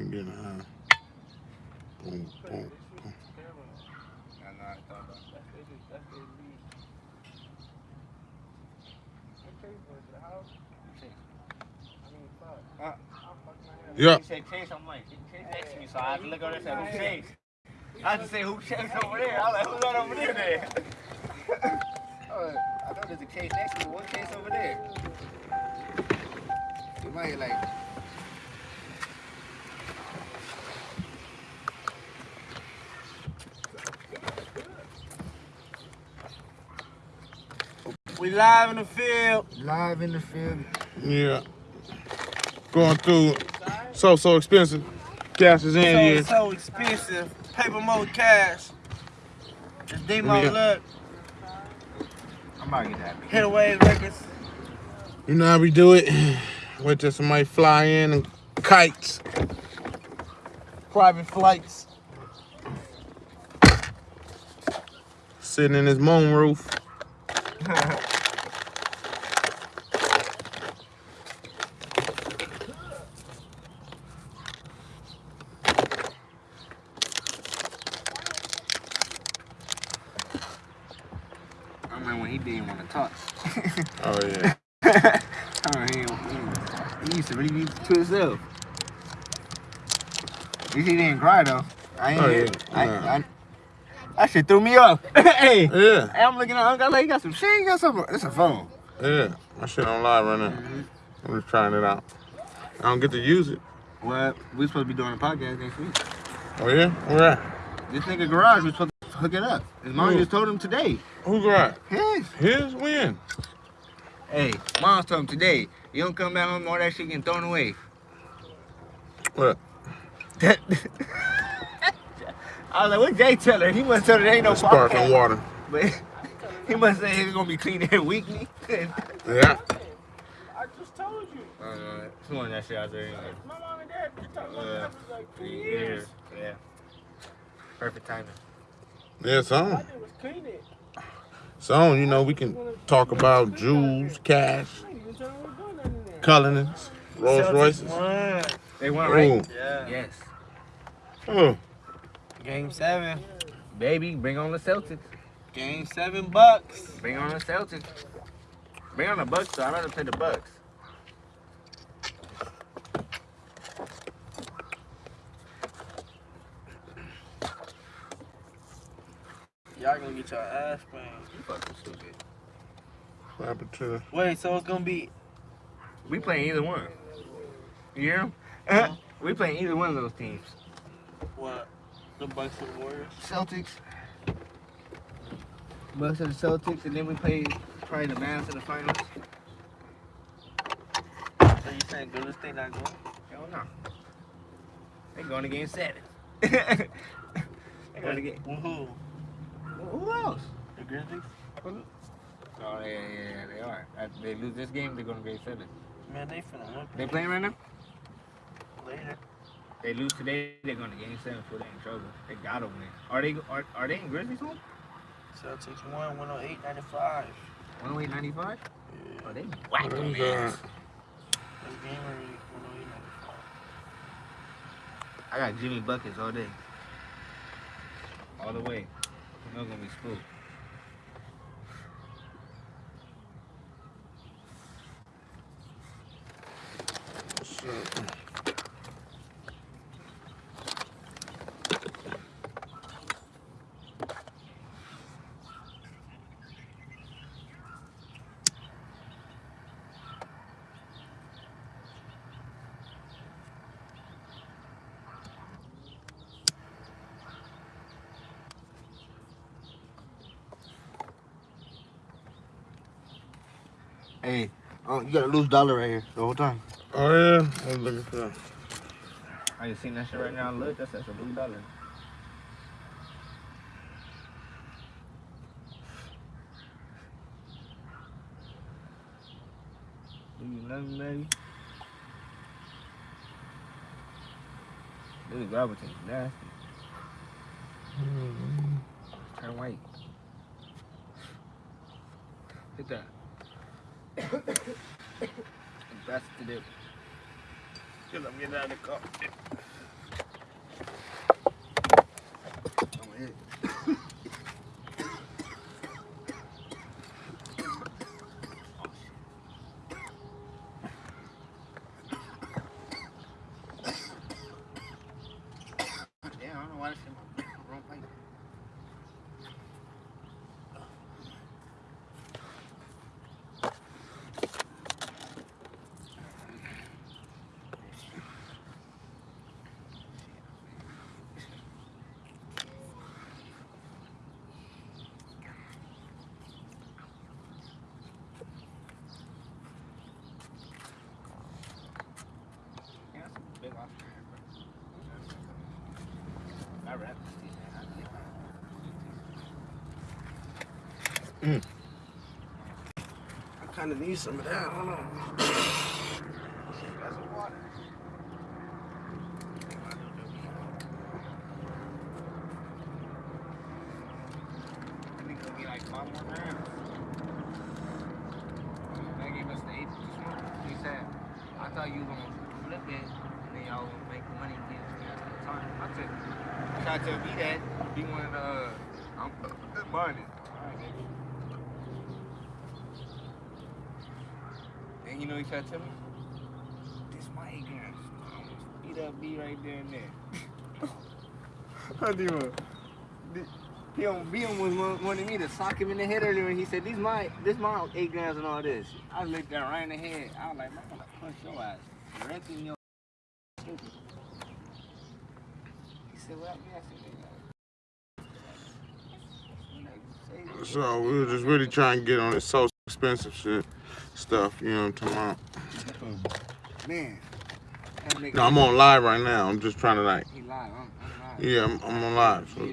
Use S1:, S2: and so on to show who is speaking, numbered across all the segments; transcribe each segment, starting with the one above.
S1: can get high. Boom, boom. Yeah.
S2: He said Chase, I'm like, Chase next to me, so I had to look over there and say, who Chase? I had to say, who Chase over there? I was like, who's that over there then? oh, I thought there's a Chase next to me, one Chase over there. You might like,
S3: We live in the field.
S2: live in the field.
S1: Yeah. Going through so so expensive. Cash is in
S3: So,
S1: here.
S3: so expensive. Paper mode cash. It's Demo
S1: Yeah.
S3: Look.
S2: I'm about to get that.
S3: Hit away records.
S1: You know how we do it. Wait till somebody fly in and kites. Private flights. Sitting in his moon roof.
S2: remember when he didn't want to talk.
S1: Oh yeah.
S2: I remember he, he, he used to really be to himself. At least he didn't cry though. I ain't
S1: Oh, yeah.
S2: I,
S1: Nah.
S2: I, that shit threw me off. hey,
S1: Yeah.
S2: hey, I'm looking at Uncle. I'm like, he got some shit. He got some. It's a phone.
S1: Yeah. My shit on live right now. Mm-hmm. I'm just trying it out. I don't get to use it.
S2: Well, we supposed to be doing a podcast next week.
S1: Oh yeah? Where at?
S2: This nigga garage was supposed to hook it up. His mom
S1: Who?
S2: just told him today.
S1: Who got?
S2: His.
S1: His when?
S2: Hey, mom told him today. You don't come back home, all that shit getting thrown away.
S1: What?
S2: I was like, what Jay tell her? He must tell her there ain't no
S1: Sparkling
S2: podcast.
S1: water.
S2: But he must say he's gonna be clean there weekly.
S1: Yeah.
S3: I just told you.
S2: uh, someone that shit out there. anyway.
S3: My mom and dad been talking about
S2: Yeah.
S3: that for like three
S2: Three
S3: years.
S2: years. Yeah. Perfect timing.
S1: Yeah,
S3: All
S1: some.
S3: I did was clean it.
S1: Some, you know, we can talk about jewels, cash,
S3: I ain't even trying to do nothing in there.
S1: Cullinans, Rolls
S3: Celtics
S1: Royces.
S3: won.
S2: They won, right?
S3: Yeah.
S2: Yes.
S1: oh.
S3: Game seven.
S2: Baby, bring on the Celtics.
S3: Game seven bucks.
S2: Bring on the Celtics. Bring on the Bucks, though. I'd rather play the Bucks.
S3: Y'all gonna get your ass banged.
S2: You fucking stupid.
S1: What happened to the
S3: Wait, so it's gonna be
S2: We playing either one. You hear 'em?
S3: Huh?
S2: we playing either one of those teams.
S3: what? The Bucks and Warriors.
S2: Celtics. Bucks and the Celtics, and then we play probably the Mavs in the finals.
S3: So you saying Golden State not going?
S2: Hell no. They going to game seven. they going to get
S3: With who?
S2: who else?
S3: The Grizzlies?
S2: Oh yeah, yeah, yeah, they are. If they lose this game, they're going to game seven.
S3: Man, they finna win
S2: They playing right now?
S3: later.
S2: They lose today, they're going to game seven before they're in trouble. They gotta win. Are they? Are, are they in Grizzlies home?
S3: Celtics won 108 95.
S2: 108 95?
S3: Yeah.
S2: Oh, they whack them
S1: is that?
S3: This game already 108 95.
S2: I got Jimmy buckets all day. All the way. I'm not gonna be Hey, oh, you got a loose dollar right here the whole time.
S1: Oh yeah? I was looking for that.
S2: I just seen that shit right now. Look, that's, that's a blue dollar. Do you nothing, baby? This gravitating nasty. Mm-hmm. Turn white. Hit that. The dip.
S3: Cause I'm getting out of the car.
S2: watch him. Wrong place. Yeah, that's a big Australian, bro. I. I
S4: kind of need some of that. Hold on.
S2: That's some water. I think it'll be like five more grams. They gave us the eight this one. He said, I thought you were gonna flip it and then y'all would make money and get it at the time. I said, try to tell me that. He wanted, uh, I'm. Alright, baby. And you know what he tried to tell me? This my eight grams. I almost beat up B right there and there. I do he on B was wa- wanted me to sock him in the head earlier and he said, These my this my eight grams and all this. I looked that right in the head. I was like, I'm gonna punch your ass. Directly in your stupid. He said, What happened? I said, "Nigga."
S1: So we were just really trying to get on this so expensive shit stuff, you know what I'm talking about?
S2: Man.
S1: No, I'm on live right now. I'm just trying to like,
S2: live. I'm, I'm live.
S1: yeah, I'm, I'm on live. So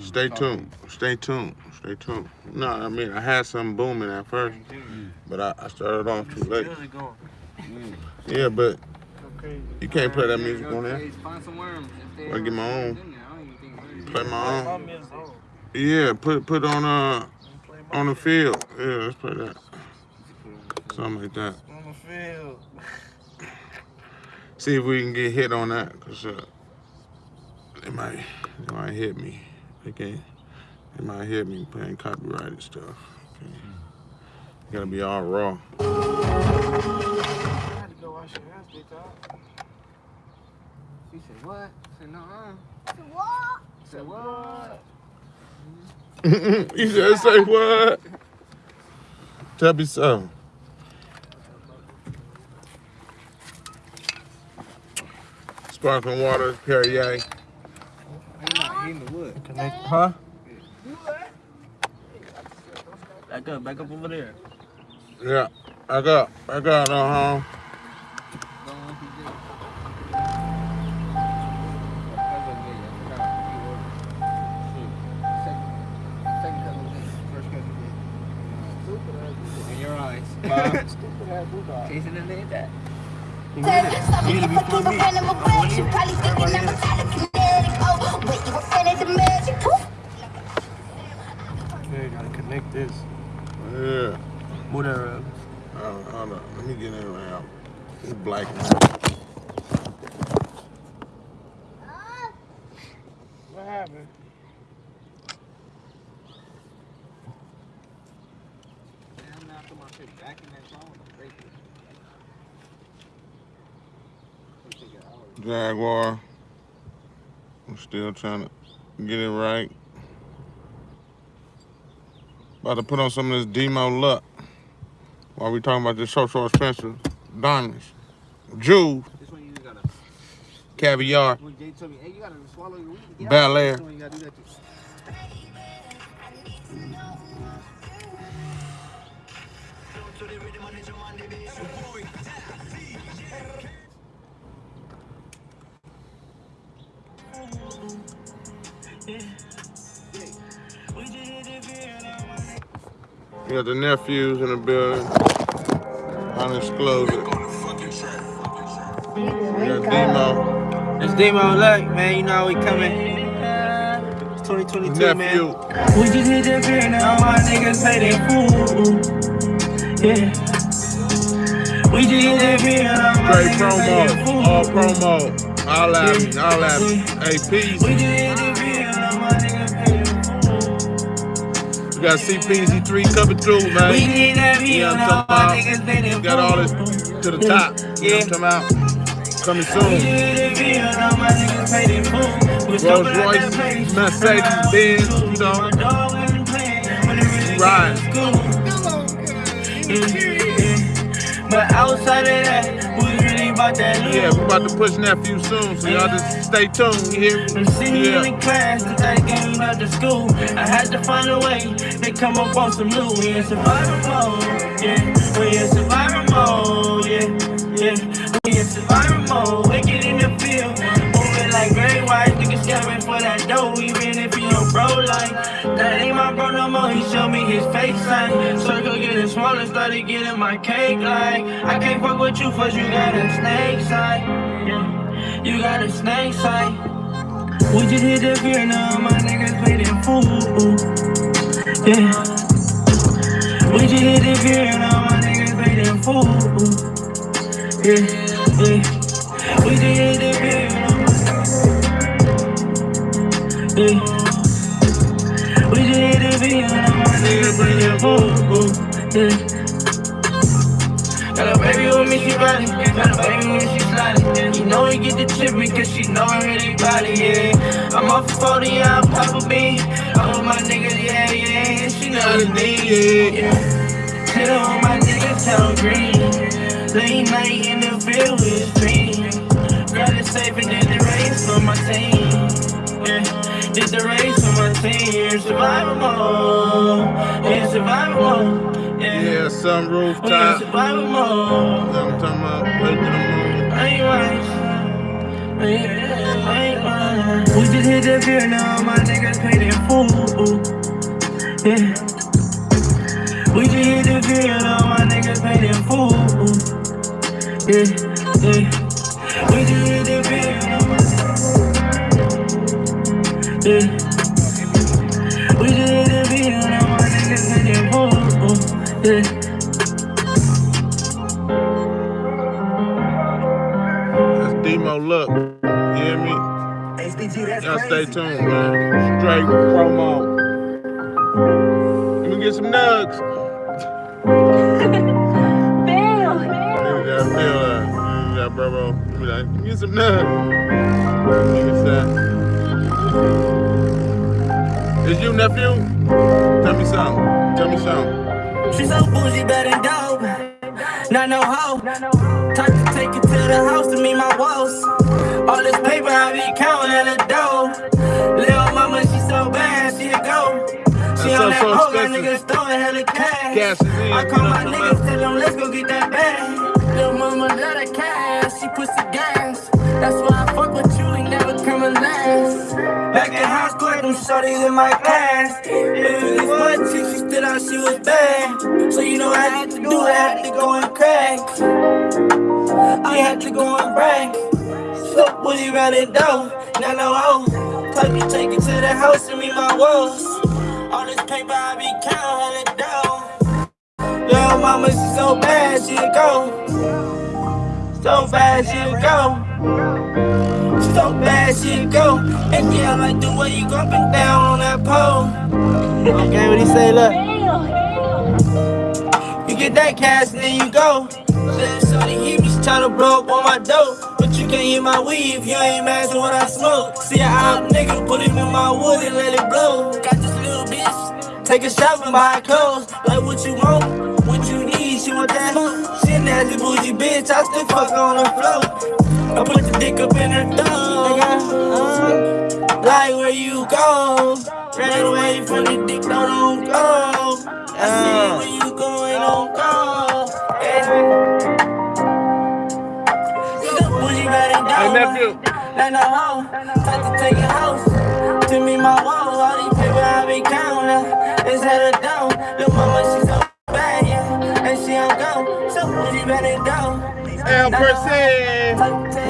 S1: stay tuned. Stay tuned. Stay tuned. No, I mean, I had something booming at first, but I, I started off too late.
S4: How's it going?
S1: Yeah, but
S4: Okay.
S1: you can't play that music on there.
S2: crazy. Find some worms.
S1: I get my own.
S2: in there, I don't even think worms-
S1: Play my own. Yeah, put put on uh on the field. Yeah, let's play that. Something like that.
S4: on the field.
S1: See if we can get hit on that, cause uh, they might they might hit me. Okay, they might hit me playing copyrighted stuff. Okay, gotta be all raw.
S4: I had to go wash your hands, big dog.
S2: She said, what? Say no, Say What? Say what?
S1: you just say what? Tell me so. Sparkling water, Perrier.
S2: He not in the wood.
S4: Connect, huh? Back up, back up over there.
S1: Yeah, back up, back up, uh huh.
S4: Me. Okay, gotta connect this.
S1: Yeah.
S4: Move that up.
S1: On. Let me get in out. It's black.
S4: What happened?
S2: I'm not put my shit back in that phone. Break it. It'll take an hour.
S1: Jaguar. I'm still trying to get it right. About to put on some of this Demo Luck. While we talking about this so so expensive diamonds. Jewels,
S2: This one you gotta.
S1: caviar.
S2: When to get
S1: Bel
S2: out."
S1: Air.
S2: This one you gotta do.
S1: You got the nephews in the building. Undisclosed. We got Demo.
S4: It's Demo Luck, man. You know how we coming. It's 2022, man.
S3: We just hit the beer now, my niggas say they fool. Yeah. We just hit the beer now,
S1: Straight
S3: niggas say they
S1: promo. All promo. All at me. All at me. Hey, peace.
S3: We just hit the beer now, my niggas say they fool.
S1: We got CPZ3 coming through, man.
S3: hit that
S1: You
S3: beer
S1: know what I'm
S3: now, my
S1: talking
S3: niggas
S1: about?
S3: say they
S1: We got all this to the top. You know what I'm talking about? Coming
S3: We
S1: soon.
S3: hit the beer my niggas say they fool.
S1: Rolls Royce, Mercedes, Benz, you know. Right.
S3: But outside of that, we really about that loot.
S1: Yeah, we about to push nephew soon, so y'all just stay tuned. You hear me?
S3: And see me in the class, since I came out to school. I had to find a way to come up on some loot. We in survival mode, yeah. We in survival mode, yeah, yeah. We in survival mode, wicked in the bro no more. He showed me his face sign. Circle getting smaller, started getting my cake like. I can't fuck with you, first you got a snake side. You got a snake side. We just hit the beer now, my niggas playing fool. Yeah. We just hit the beer now, my niggas playing fool. Yeah, yeah. We just hit the beer now. Yeah. The niggas playing fool. Yeah. Got a baby with me, she body. Got a baby with me, she sliding. You know we get the chip because she know I really body, yeah. I'm off 40, yeah, I'm Papa. I'm with my niggas, yeah, yeah. And she knows me, yeah. Hit her with my niggas, tell green. Late night in the field with dream. Grab it safe and did the race for my team. Yeah, did the race for my team. Survival mode. Yeah, survival mode. Yeah.
S1: Yeah, sunroof
S3: We in survival mode.
S1: You I'm talking about? Wait the moon.
S3: I ain't right. I ain't- right. We just hit the beer now, my niggas paid in full. Yeah. We just hit the beer now, my niggas paid in full. Yeah, yeah. We just hit the beer now, my Yeah. We just hit the beer now, my niggas paid in full. Yeah.
S1: That's Demo Look. You hear me? Y'all stay tuned, man. Straight promo. Let me get some nugs. Nigga got feel that. Bro, uh, bro. Give me that. Give me some nugs. Nigga said. Is you nephew? Tell me something. Tell me something.
S3: She so bougie, better than dope. Not no hoe. Time to take it to the house to meet my woes. All this paper I be counting at the door. Little mama, she so bad, she a go. She
S1: That's
S3: on
S1: so-
S3: that
S1: so
S3: hoe, that
S1: expensive.
S3: nigga throwing hella cash.
S1: Gas is in,
S3: I call my niggas, tell them let's go get that bag. Little mama love that cash, she pussy gas. That's why Back in high school, them shorties in my class. It was one chick, she stood out, she was bad. So you know I had to do, it, I had to go and crack. I had to go and brag. Look, was he running down? Now no hoe. Take me, take it to the house and meet my woes. All this paper I be counting hella down. Little mama, she so bad, she'll go. So bad, she'll go. She so bad, she'll go. And yeah, I like the way you go up and down on that pole. Okay, what he say, look. You get that cash and then you go. Shorty hit me, she tryna blow up on my dope. But you can't hit my weed if you ain't matching what I smoke. See, I out nigga, put it in my wood and let it blow. Got this little bitch, take a shot and buy clothes. Like what you want, what you need, she want that. She nasty bougie bitch, I still fuck on her flow. I put the dick up in her thumb. Uh, like where you go, ran away from the dick, no, don't go. I see where you going, don't go. Yeah. Look, bougie riding
S1: Hey, nephew.
S3: Like no hoe, time to take a house. To me, my wall, all these people I be counting. It's hella down. Little mama, she so bad, yeah. And she don't go. So bougie riding down.
S1: El Percent.
S3: Take to the house.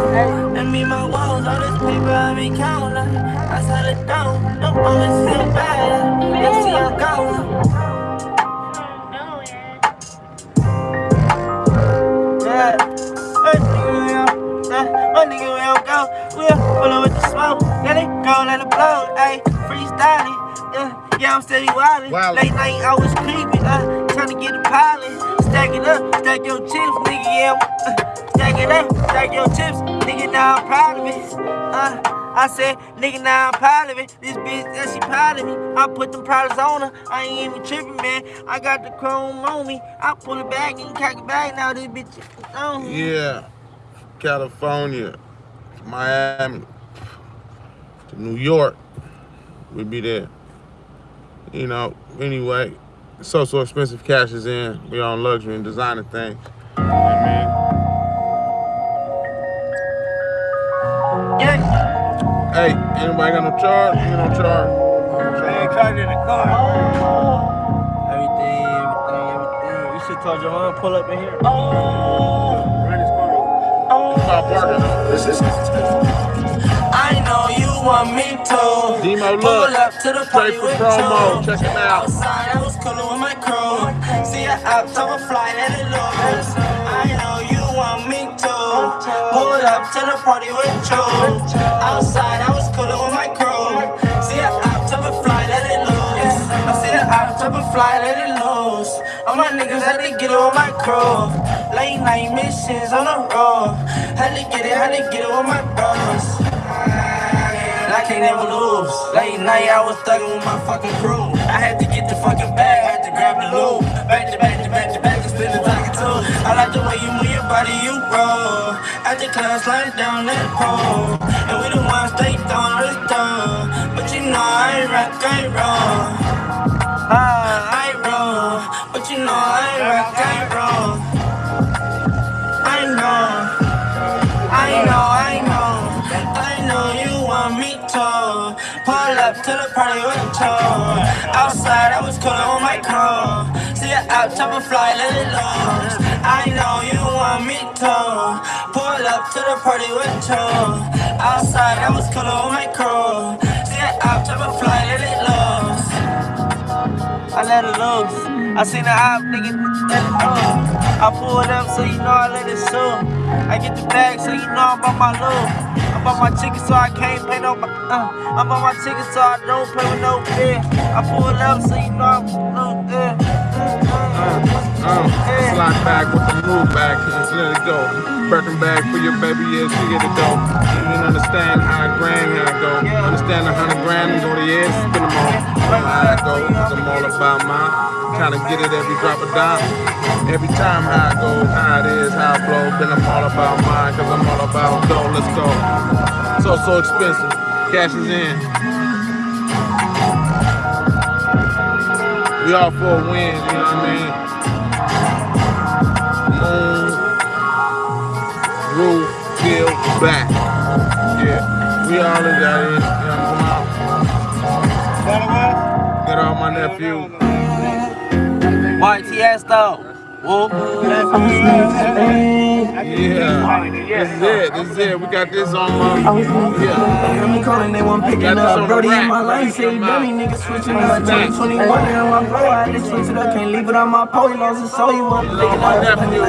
S3: And me, my walls, all this paper I be counting. I said it down. Mama, she so bad, and she don't go. Yeah. Hey, nigga, we don't- My nigga, we don't go. We'll pull up with the smoke. Let it go, let it blow. Ayy, freestyling. Yeah, yeah, I'm steady wildin'. Late night, I was creeping. Uh, trying to get a pilot. Stack it up, stack your chips, nigga. Yeah, uh, stack it up, stack your chips, nigga. Now I'm proud of it. Uh, I said, nigga, now I'm proud of it. This bitch, that she proud of me. I put them products on her. I ain't even tripping, man. I got the chrome on me. I pull it back and cock it back. Now this bitch on me.
S1: Yeah. California, Miami, to New York. We be there. You know, anyway, so so expensive cash is in. We on luxury and designer things. You know I mean?
S3: Yeah.
S1: Hey, anybody got no charge? You no charge.
S2: Man, car in the car. Oh.
S3: Everything, everything, everything. You should told your mom pull up in here. Oh.
S2: Run oh. this car over.
S1: Stop.
S3: I know you want me to.
S1: Demo look,
S3: Pull
S1: look.
S3: up to the party
S1: Straight for
S3: with
S1: promo.
S3: Joe.
S1: Check him out.
S3: Coolin' with my crew. See ya out top of fly, let it loose. I know you want me to. Pull up to the party with Joe. Outside, I was coolin' with my crew. See ya out top of fly, let it loose. I see ya out top of fly, let it loose. All my niggas had to get it with my crew. Late night missions on the road. Had to get it, had to get it with my bros. I can't never lose. Late night, I was thugging with my fucking crew. I had to get the fucking bag, had to grab the loot. Back to back to back to back, and spin the talking too. I like the way you move your body, you roll. At the class, slide down that pole. And we the ones they this down. But you know I ain't rock, I ain't roll. I roll. But you know I ain't rock, I ain't roll. Up to the party with Joe. Outside, I was coolin' on my crew. See ya out, top of fly, let it loose. I know you want me to pull up to the party with Joe. Outside, I was coolin' on my crew. See ya out, top of fly, let it loose. I let it loose. I seen the op, nigga, let it loose. I pull it up so you know I let it shoot. I get the bag so you know I'm on my loot. I'm on my chicken so I can't pay no. Uh, I'm on my chicken so I don't play with no fear. I pull up so you know I'm no uh, uh,
S1: Um, slide back with the move back just let it go. Birkin bag for your baby, yeah, she get it go. You didn't understand how a grand how it go. Understand a hundred grand and go to edge, spin them all. How it go, cause I'm all about mine. To get it every drop of dime. Every time how it goes, how it is, how it flows. Then I'm all about mine, cause I'm all about go, let's go. So, so expensive. Cash is in. We all for a win, you know what I mean? Back. Yeah, we all in that in. You know, come out. Get all my nephews.
S3: YTS though. Whoop.
S1: Yeah, this is it. This is it. We got this on. Uh, yeah.
S5: I'm calling, they want picking up. Brody in my life, say dummy niggas switching up. 2021 and my bro, I just switch it up. Can't leave it on my pole, lost his soul. You lick it
S1: my
S5: up. I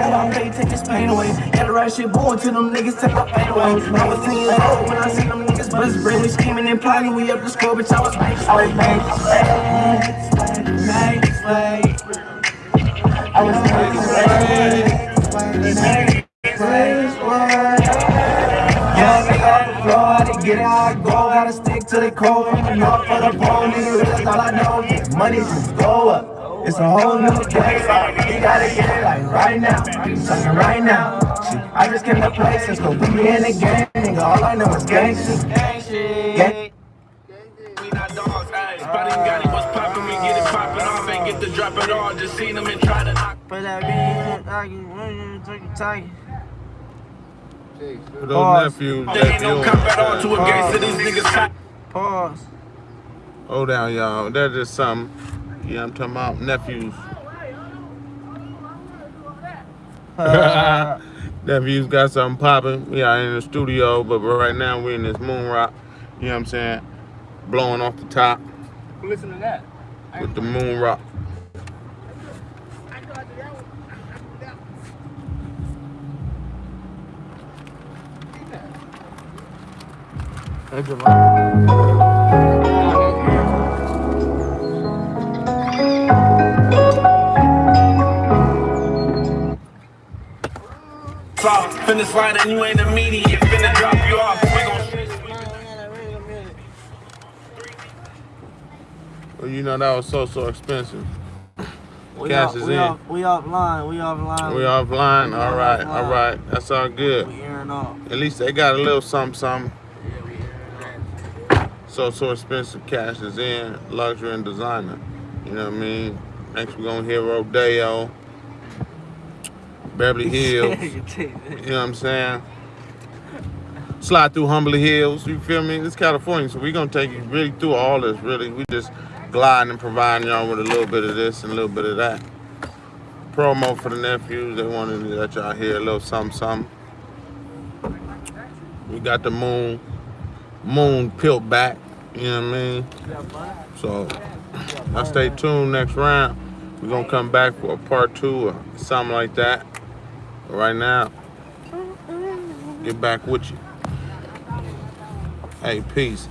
S5: got my pay, take this pain away. Got the right shit born to them niggas, take my pain away. I was 10 years old when I seen them niggas bust brain. Scheming and plotting, we up the score, bitch. I was like, I was like, next way. I was next way. Yeah, nigga on the floor, I get I go. Gotta stick to the code. New York for the pole, nigga, that's all I know. Money just go up. It's a whole new day. You gotta get it like right now. I'm right now. I just came to play since we in the game. Nigga, all I know is gangsters. Gang.
S6: We not dogs, ayy. Spotty got it, get to drop it all. Just seen them and try to knock.
S3: Put that beat, I can turkey tiger.
S1: For those nephews,
S6: There ain't no cop at all to a gangster, these niggas hot.
S3: Pause.
S1: Hold down, y'all. That's just something. Yeah, I'm talking about nephews. nephews got something popping. We are in the studio, but right now we're in this moon rock. You know what I'm saying? Blowing off the top
S2: Listen to that.
S1: with the moon rock.
S6: They're finish line and you ain't immediate. Finna drop you off. We gon' Well, you
S1: know that was so so expensive.
S4: We
S1: Cash
S4: off,
S1: is
S4: we
S1: in.
S4: Off, we offline. We offline.
S1: We offline. All right. All right. That's all good.
S4: We airing off.
S1: At least they got a little something something. So so expensive. Cash is in. Luxury and designer. You know what I mean? Next we're gonna hear Rodeo, Beverly Hills. You know what I'm saying? Slide through Holmby Hills. You feel me? It's California, so we're gonna take you really through all this. Really, we just gliding and providing y'all with a little bit of this and a little bit of that. Promo for the nephews. They wanted to let y'all hear a little something, something. We got the moon, moon peeled back. You know what I mean? So, I stay tuned. Next round, we're gonna come back for a part two or something like that. But right now, get back with you. Hey, peace.